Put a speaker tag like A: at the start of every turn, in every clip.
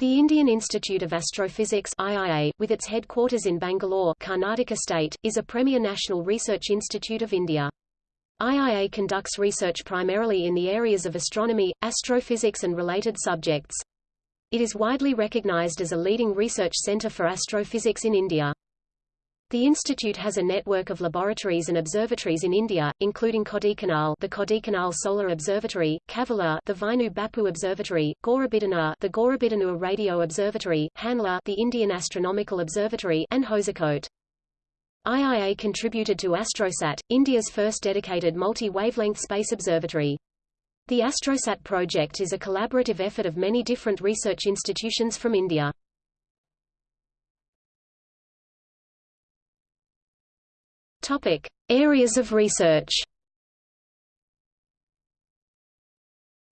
A: The Indian Institute of Astrophysics IIA, with its headquarters in Bangalore, Karnataka state, is a premier national research institute of India. IIA conducts research primarily in the areas of astronomy, astrophysics and related subjects. It is widely recognized as a leading research center for astrophysics in India. The institute has a network of laboratories and observatories in India, including Kodaikanal, the Kodaikanal Solar Observatory, Kavalur, the Vainu Bappu Observatory, Gauribidanur, the Gauribidanur Radio Observatory, Hanle, the Indian Astronomical Observatory, and Hosakote. IIA contributed to AstroSat, India's first dedicated multi-wavelength space observatory. The AstroSat project is a collaborative effort of many different research institutions from India. Topic: Areas of research.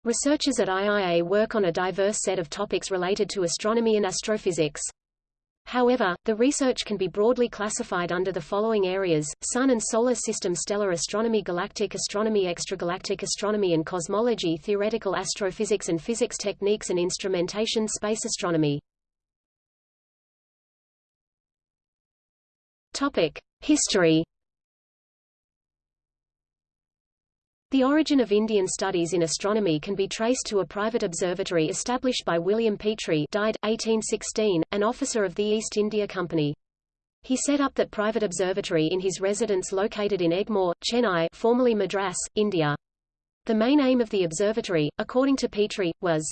A: Researchers at IIA work on a diverse set of topics related to astronomy and astrophysics. However, the research can be broadly classified under the following areas, Sun and Solar System stellar astronomy galactic astronomy extragalactic astronomy and cosmology theoretical astrophysics and physics techniques and instrumentation space astronomy. Topic. History The origin of Indian studies in astronomy can be traced to a private observatory established by William Petrie died, 1816, an officer of the East India Company. He set up that private observatory in his residence located in Egmore, Chennai formerly Madras, India. The main aim of the observatory, according to Petrie, was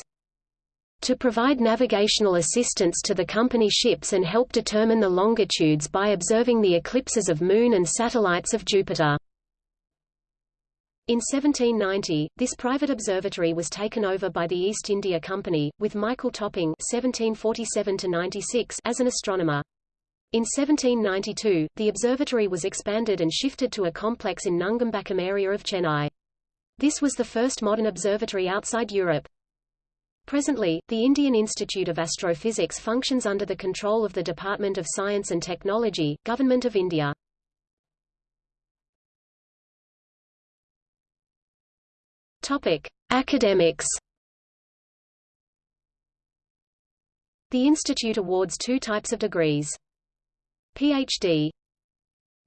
A: to provide navigational assistance to the company ships and help determine the longitudes by observing the eclipses of Moon and satellites of Jupiter. In 1790, this private observatory was taken over by the East India Company, with Michael Topping (1747–96) as an astronomer. In 1792, the observatory was expanded and shifted to a complex in Nungambakkam area of Chennai. This was the first modern observatory outside Europe. Presently, the Indian Institute of Astrophysics functions under the control of the Department of Science and Technology, Government of India. Topic: Academics. The institute awards two types of degrees. PhD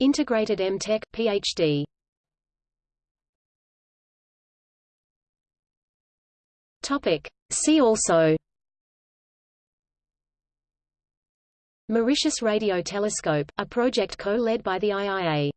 A: Integrated M.Tech, PhD Topic. See also Mauritius Radio Telescope, a project co-led by the IIA